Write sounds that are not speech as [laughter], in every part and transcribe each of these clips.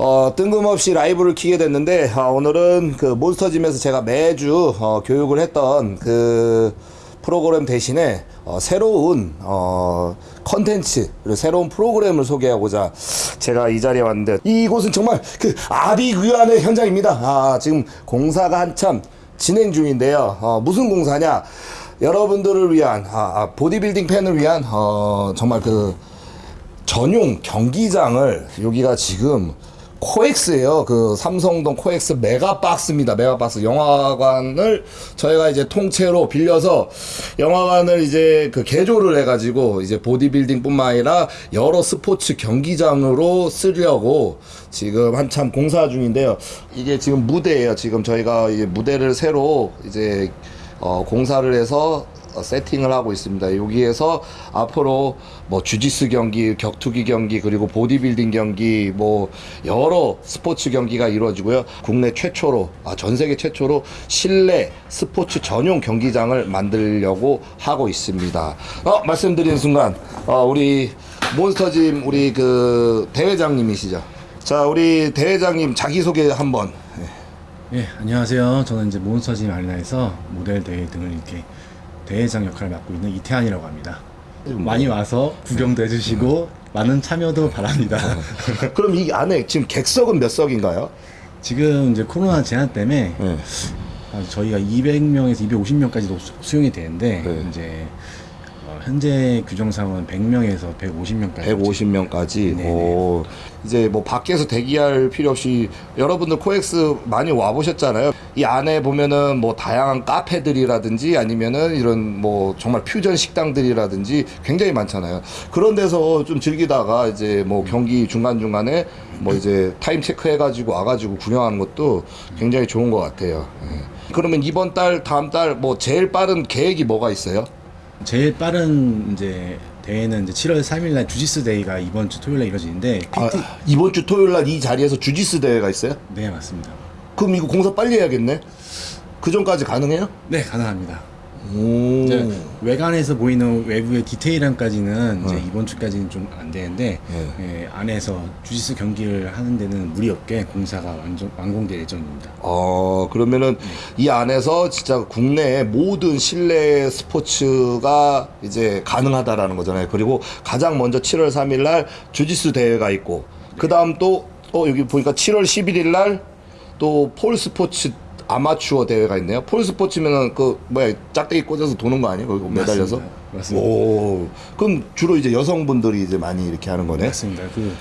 어, 뜬금없이 라이브를 키게 됐는데 아, 오늘은 그 몬스터짐에서 제가 매주 어, 교육을 했던 그 프로그램 대신에 어, 새로운 어, 컨텐츠 새로운 프로그램을 소개하고자 제가 이 자리에 왔는데 이곳은 정말 그 아비규환의 현장입니다. 아, 지금 공사가 한참 진행 중인데요. 어, 무슨 공사냐? 여러분들을 위한 아, 아, 보디빌딩 팬을 위한 어, 정말 그 전용 경기장을 여기가 지금 코엑스예요. 그 삼성동 코엑스 메가박스입니다. 메가박스 영화관을 저희가 이제 통째로 빌려서 영화관을 이제 그 개조를 해가지고 이제 보디빌딩뿐만 아니라 여러 스포츠 경기장으로 쓰려고 지금 한참 공사 중인데요. 이게 지금 무대예요. 지금 저희가 이 무대를 새로 이제 어, 공사를 해서 어, 세팅을 하고 있습니다. 여기에서 앞으로 뭐 주짓수 경기, 격투기 경기, 그리고 보디빌딩 경기, 뭐 여러 스포츠 경기가 이루어지고요. 국내 최초로, 아, 전 세계 최초로 실내 스포츠 전용 경기장을 만들려고 하고 있습니다. 어, 말씀드리는 순간, 어, 우리 몬스터짐 우리 그 대회장님이시죠. 자, 우리 대회장님 자기소개 한번. 예, 안녕하세요. 저는 이제 몬스터짐 아리나에서 모델 대회 등을 이렇게 대회장 역할을 맡고 있는 이태한이라고 합니다. 많이 와서 구경도 해주시고 많은 참여도 바랍니다. [laughs] 그럼 이 안에 지금 객석은 몇 석인가요? 지금 이제 코로나 제한 때문에 네. 아, 저희가 200명에서 250명까지도 수용이 되는데 네. 이제 어, 현재 규정상은 100명에서 150명까지 150명까지. 네네. 오, 이제 뭐 밖에서 대기할 필요 없이 여러분들 코엑스 많이 와 보셨잖아요. 이 안에 보면은 뭐 다양한 카페들이라든지 아니면은 이런 뭐 정말 퓨전 식당들이라든지 굉장히 많잖아요. 그런 데서 좀 즐기다가 이제 뭐 경기 중간 중간에 뭐 이제 타임 체크 해가지고 와가지고 구경하는 것도 굉장히 좋은 것 같아요. 예. 그러면 이번 달, 다음 달 뭐 제일 빠른 계획이 뭐가 있어요? 제일 빠른 이제 대회는 이제 7월 3일 날 주짓수 대회가 이번 주 토요일 날 이루어지는데 PT 아, 이번 주 토요일 날 이 자리에서 주짓수 대회가 있어요? 네, 맞습니다. 그럼 이거 공사 빨리 해야겠네. 그 전까지 가능해요? 네, 가능합니다. 오. 이제 외관에서 보이는 외부의 디테일함까지는 이제 네. 이번 주까지는 좀 안 되는데 네. 예, 안에서 주짓수 경기를 하는 데는 무리 없게 공사가 완전 완공될 예정입니다. 어 그러면은 이 안에서 진짜 국내의 모든 실내 스포츠가 이제 가능하다라는 거잖아요. 그리고 가장 먼저 7월 3일 날 주짓수 대회가 있고 그 다음 또 어, 여기 보니까 7월 11일 날 또 폴 스포츠 아마추어 대회가 있네요. 폴 스포츠면은 그 뭐야 짝대기 꽂아서 도는 거 아니에요? 거기 매달려서? 맞습니다. 맞습니다. 오 그럼 주로 이제 여성분들이 이제 많이 이렇게 하는 거네. 맞습니다. 그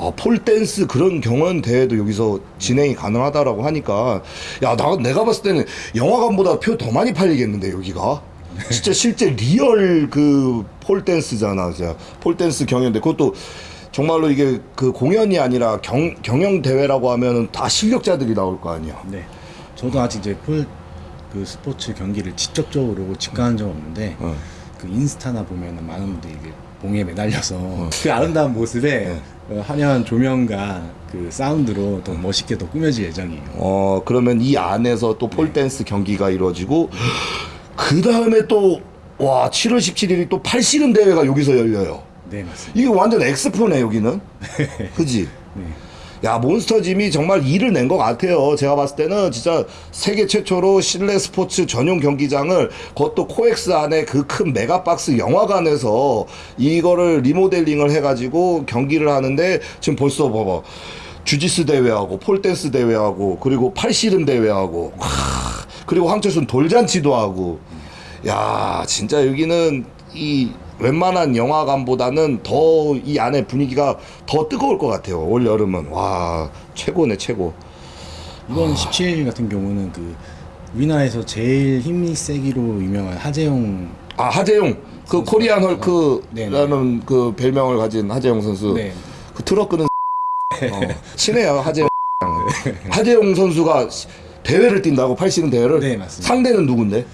아, 폴댄스 그런 경연 대회도 여기서 진행이 가능하다라고 하니까 야, 나 내가 봤을 때는 영화관보다 표 더 많이 팔리겠는데 여기가. 진짜 실제 리얼 그 폴댄스잖아. 진짜 폴댄스 경연대 그것도 정말로 이게 그 공연이 아니라 경, 경영 대회라고 하면은 다 실력자들이 나올 거 아니야. 네. 저도 아직 이제 폴 그 스포츠 경기를 직접적으로 직관한 적 없는데 어. 그 인스타나 보면은 많은 분들이 이게 봉에 매달려서 그 아름다운 모습에 네. 어, 화려한 조명과 그 사운드로 더 멋있게 더 꾸며질 예정이에요. 어, 그러면 이 안에서 또 폴댄스 경기가 이루어지고 그 다음에 또 와, 7월 17일이 또 팔씨름 대회가 여기서 열려요. 네 맞습니다. 이게 완전 엑스포네 여기는? [laughs] 그지? 네. 야 몬스터짐이 정말 일을 낸 것 같아요. 제가 봤을 때는 진짜 세계 최초로 실내 스포츠 전용 경기장을 그것도 코엑스 안에 그 큰 메가박스 영화관에서 이거를 리모델링을 해가지고 경기를 하는데 지금 벌써 봐봐. 주짓수 대회하고 폴댄스 대회하고 그리고 팔씨름 대회하고 와, 그리고 황철순 돌잔치도 하고. 야 진짜 여기는 이 웬만한 영화관보다는 더 이 안에 분위기가 더 뜨거울 것 같아요. 올 여름은. 와 최고네 최고. 이번 17일 같은 경우는 그 우리나라에서 제일 힘이 세기로 유명한 하재용 아 하재용. 그 코리안 헐크라는 그 별명을 가진 하재용 선수. 네. 그 트럭 끄는 [laughs] 어, 친해요 하재용. [laughs] 하재용 선수가 대회를 뛴다고 팔씨름 대회를? 네, 맞습니다. 상대는 누군데?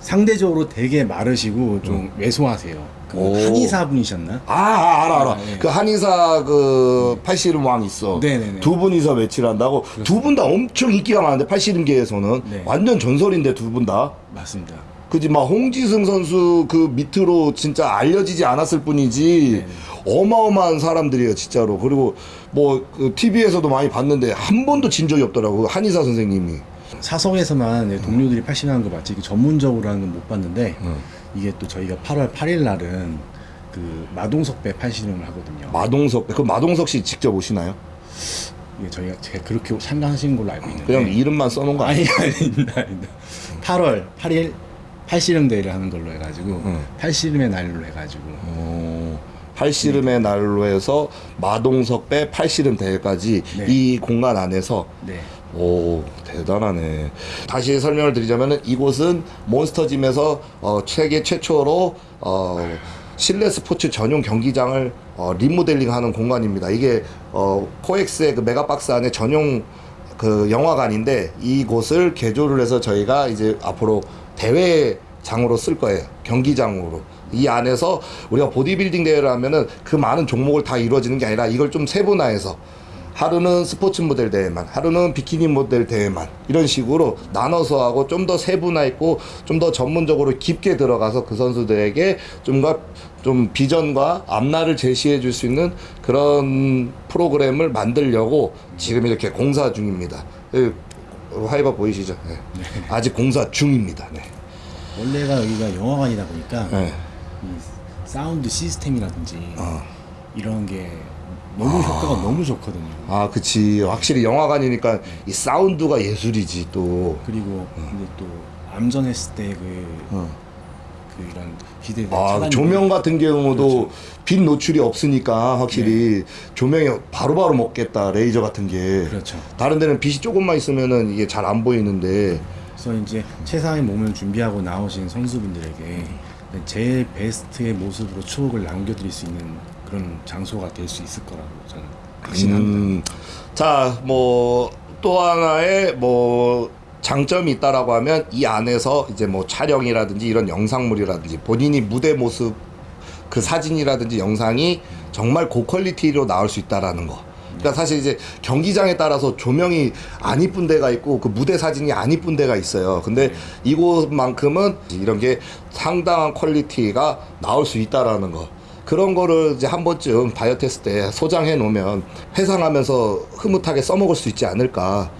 상대적으로 되게 마르시고 좀 왜소하세요. 그 오. 한의사 분이셨나? 아, 아 알아 알아 아, 네. 그 한의사 그 팔씨름 왕 있어 네네네. 두 분이서 매치를 한다고 두 분 다 엄청 인기가 많은데 팔씨름계에서는 네. 완전 전설인데 두 분 다 맞습니다. 그지 막 홍지승 선수 그 밑으로 진짜 알려지지 않았을 뿐이지 어마어마한 사람들이에요 진짜로 그리고 뭐그 TV에서도 많이 봤는데 한 번도 진 적이 없더라고 그 한의사 선생님이 사석에서만 동료들이 팔씨름 하는 거 맞지 전문적으로 하는 건 못 봤는데 이게 또 저희가 8월 8일 날은 그 마동석배 팔씨름을 하거든요. 마동석 그 마동석 씨 직접 오시나요? 이게 저희가 제가 그렇게 참가하시는 걸로 알고 있는데 그냥 이름만 써놓은 거 아니에요? 아니 아닙니다. 아닙니다. 8월 8일 팔씨름 대회를 하는 걸로 해가지고 팔씨름의 날로 해가지고 어, 팔씨름의 날로 해서 마동석 배 팔씨름 대회까지 네. 이 공간 안에서 네. 오 대단하네. 다시 설명을 드리자면은 이곳은 몬스터짐에서 어, 세계 최초로 어, 실내 스포츠 전용 경기장을 어, 리모델링하는 공간입니다. 이게 어, 코엑스의 그 메가박스 안에 전용 그 영화관인데 이곳을 개조를 해서 저희가 이제 앞으로 대회장으로 쓸 거예요. 경기장으로. 이 안에서 우리가 보디빌딩 대회를 하면은 그 많은 종목을 다 이루어지는 게 아니라 이걸 좀 세분화해서 하루는 스포츠 모델 대회만, 하루는 비키니 모델 대회만 이런 식으로 나눠서 하고 좀 더 세분화했고 좀 더 전문적으로 깊게 들어가서 그 선수들에게 좀더 좀 비전과 앞날을 제시해 줄 수 있는 그런 프로그램을 만들려고 지금 이렇게 공사 중입니다. 예, 화이바 보이시죠? 네. 아직 공사 중입니다. 네. 원래가 여기가 영화관이다 보니까 네. 이 사운드 시스템이라든지 어. 이런 게 너무 효과가 너무 좋거든요. 아, 그치. 확실히 영화관이니까 이 사운드가 예술이지 또. 그리고 근데 또 암전했을 때그 어. 그 이런 기대 아, 조명 같은 경우도 그렇죠. 빛 노출이 없으니까 확실히 조명이 바로바로 먹겠다 레이저 같은 게 그렇죠. 다른 데는 빛이 조금만 있으면은 이게 잘 안 보이는데 그래서 이제 최상의 몸을 준비하고 나오신 선수분들에게 제일 베스트의 모습으로 추억을 남겨드릴 수 있는 그런 장소가 될 수 있을 거라고 저는 확신합니다. 음, 자, 뭐 또 하나의 뭐 장점이 있다라고 하면 이 안에서 이제 뭐 촬영이라든지 이런 영상물이라든지 본인이 무대 모습 그 사진이라든지 영상이 정말 고퀄리티로 나올 수 있다라는 거. 그러니까 사실 이제 경기장에 따라서 조명이 안 이쁜 데가 있고 그 무대 사진이 안 이쁜 데가 있어요. 근데 이곳만큼은 이런 게 상당한 퀄리티가 나올 수 있다라는 거. 그런 거를 이제 한 번쯤 다이어트 했을 때 소장해 놓으면 회상하면서 흐뭇하게 써먹을 수 있지 않을까.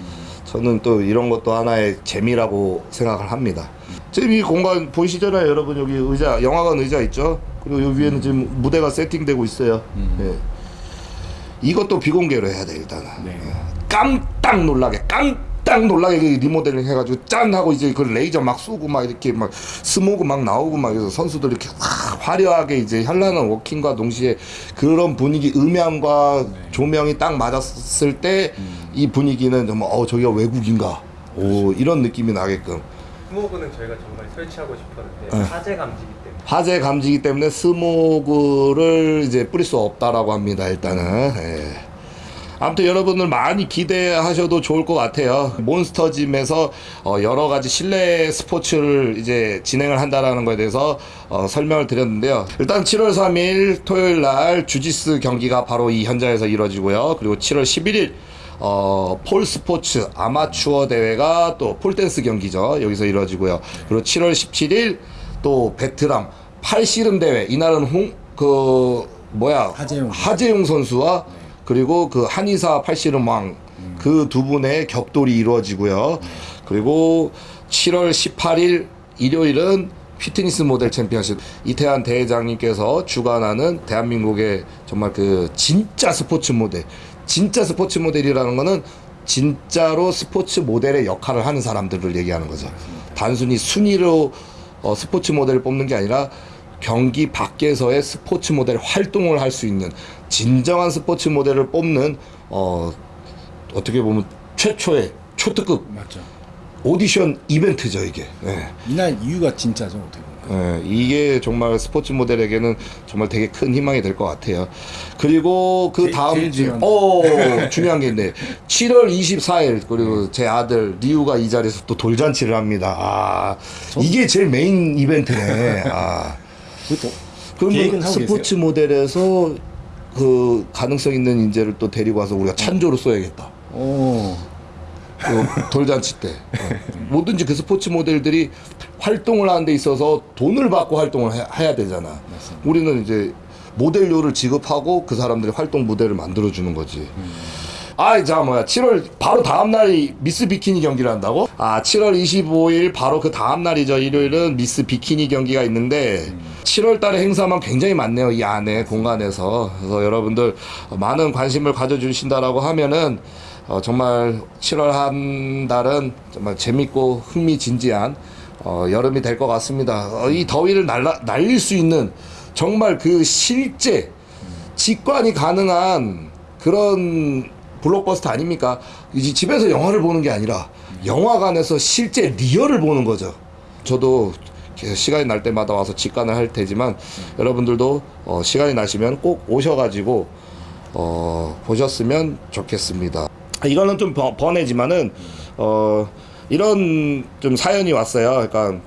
저는 또 이런 것도 하나의 재미라고 생각을 합니다. 지금 이 공간 보이시잖아요, 여러분. 여기 의자, 영화관 의자 있죠? 그리고 여기 위에는 지금 무대가 세팅되고 있어요. 예. 이것도 비공개로 해야 돼, 일단은. 네. 깜짝 놀라게 깜짝 놀라게 그 리모델링 해가지고 짠 하고 이제 그 레이저 막 쏘고 막 이렇게 막 스모그 막 나오고 막 그래서 선수들 이렇게 확 화려하게 이제 현란한 워킹과 동시에 그런 분위기 음향과 조명이 딱 맞았을 때이 분위기는 정말 어 저기가 외국인가 오 이런 느낌이 나게끔 스모그는 저희가 정말 설치하고 싶었는데 네. 화재 감지기 때문에 화재 감지기 때문에 스모그를 이제 뿌릴 수 없다라고 합니다. 일단은. 예. 아무튼 여러분들 많이 기대하셔도 좋을 것 같아요. 몬스터짐에서 어, 여러 가지 실내 스포츠를 이제 진행을 한다라는 거에 대해서 어, 설명을 드렸는데요. 일단 7월 3일 토요일 날 주지스 경기가 바로 이 현장에서 이루어지고요. 그리고 7월 11일 어, 폴 스포츠 아마추어 대회가 또 폴댄스 경기죠. 여기서 이루어지고요. 그리고 7월 17일 또 베트남 팔씨름 대회 이날은 홍 그 뭐야 하재용. 하재용 선수와 그리고 그 한의사 팔씨름 왕그두 분의 격돌이 이루어지고요. 그리고 7월 18일 일요일은 피트니스 모델 챔피언십 이태한 대회장님께서 주관하는 대한민국의 정말 그 진짜 스포츠 모델 진짜 스포츠 모델이라는 거는 진짜로 스포츠 모델의 역할을 하는 사람들을 얘기하는 거죠. 단순히 순위로 어, 스포츠 모델을 뽑는 게 아니라 경기 밖에서의 스포츠 모델 활동을 할 수 있는 진정한 스포츠 모델을 뽑는 어, 어떻게 보면 최초의 초특급 맞죠. 오디션 이벤트죠 이게. 예. 이날 이유가 진짜죠 어떻게 보면. 예, 이게 정말 스포츠 모델에게는 정말 되게 큰 희망이 될 것 같아요. 그리고 그 제일- 다음 중요한 어 중요한 게 있네. 7월 24일 그리고 제 아들 리우가 이 자리에서 또 돌잔치를 합니다. 아 이게 제일 메인 이벤트네. 아 뭐 하고 스포츠 모델에서 그 가능성 있는 인재를 또 데리고 와서 우리가 찬조로 써야겠다. 오그 돌잔치 때 어. 뭐든지 그 스포츠 모델들이 활동을 하는 데 있어서 돈을 받고 활동을 해, 해야 되잖아. 우리는 이제 모델료를 지급하고 그 사람들이 활동 무대를 만들어 주는 거지. 아, 자 뭐야. 7월 바로 다음 날이 미스 비키니 경기를 한다고? 아, 7월 25일 바로 그 다음 날이죠. 일요일은 미스 비키니 경기가 있는데 7월 달에 행사만 굉장히 많네요. 이 안에 공간에서. 그래서 여러분들 많은 관심을 가져 주신다라고 하면은 어, 정말 7월 한 달은 정말 재밌고 흥미진지한 어, 여름이 될 것 같습니다. 어, 이 더위를 날라, 날릴 수 있는 정말 그 실제 직관이 가능한 그런 블록버스터 아닙니까? 이제 집에서 영화를 보는 게 아니라 영화관에서 실제 리얼을 보는 거죠. 저도 시간이 날 때마다 와서 직관을 할 테지만 여러분들도 어, 시간이 나시면 꼭 오셔가지고 어, 보셨으면 좋겠습니다. 이거는 좀 번- 번외지만은 어, 이런 좀 사연이 왔어요. 그러니까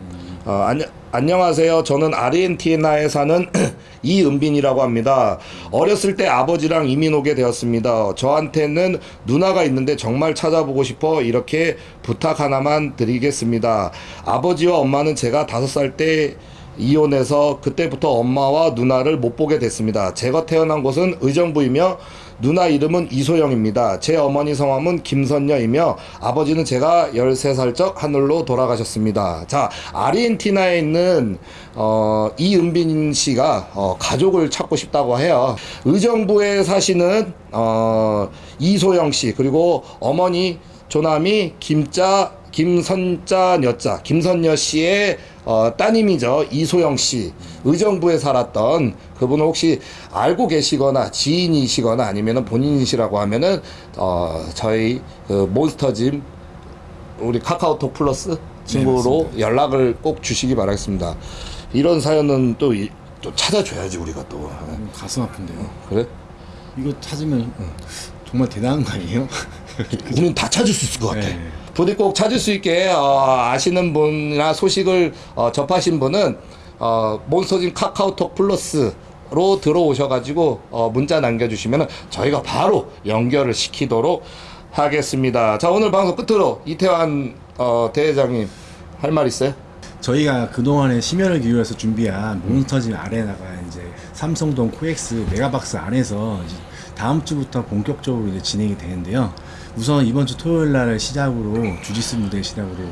어, 안녕, 안녕하세요. 저는 아르헨티나에 사는 [clears throat] 이은빈이라고 합니다. 어렸을 때 아버지랑 이민 오게 되었습니다. 저한테는 누나가 있는데 정말 찾아보고 싶어 이렇게 부탁 하나만 드리겠습니다. 아버지와 엄마는 제가 다섯 살 때 이혼해서 그때부터 엄마와 누나를 못 보게 됐습니다. 제가 태어난 곳은 의정부이며 누나 이름은 이소영입니다. 제 어머니 성함은 김선녀이며 아버지는 제가 13살 적 하늘로 돌아가셨습니다. 자, 아르헨티나에 있는 어, 이은빈 씨가 어, 가족을 찾고 싶다고 해요. 의정부에 사시는 어, 이소영 씨 그리고 어머니 조남이 김자 김선자 여자 김선여 씨의 어, 따님이죠 이소영 씨 의정부에 살았던 그분을 혹시 알고 계시거나 지인이시거나 아니면은 본인이시라고 하면은 어, 저희 그 몬스터짐 우리 카카오톡 플러스 친구로 연락을 꼭 주시기 바라겠습니다. 이런 사연은 또, 이- 또 찾아줘야지 우리가 또 음, 가슴 아픈데요. 그래? 이거 찾으면 정말 대단한 거 아니에요? 우리는 다 찾을 수 있을 것 같아. 네. 부디 꼭 찾을 수 있게 어, 아시는 분이나 소식을 어, 접하신 분은 어, 몬스터진 카카오톡 플러스 로 들어오셔가지고 어, 문자 남겨주시면 저희가 바로 연결을 시키도록 하겠습니다. 자 오늘 방송 끝으로 이태환 어, 대회장님 할 말 있어요? 저희가 그동안에 심혈을 기울여서 준비한 몬스터짐 아레나가 이제 삼성동 코엑스 메가박스 안에서 다음 주부터 본격적으로 이제 진행이 되는데요. 우선 이번 주 토요일 날을 시작으로 주짓수 무대 시작으로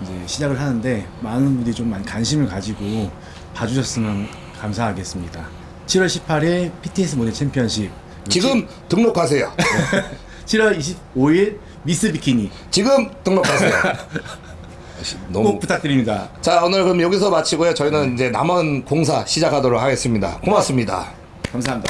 이제 시작을 하는데 많은 분들이 좀 많이 관심을 가지고 봐주셨으면 감사하겠습니다. 7월 18일 PTS 모델 챔피언십 지금 등록하세요. [laughs] 7월 25일 미스 비키니 지금 등록하세요. [laughs] 너무 꼭 부탁드립니다. 자 오늘 그럼 여기서 마치고요. 저희는 이제 남은 공사 시작하도록 하겠습니다. 고맙습니다. 감사합니다.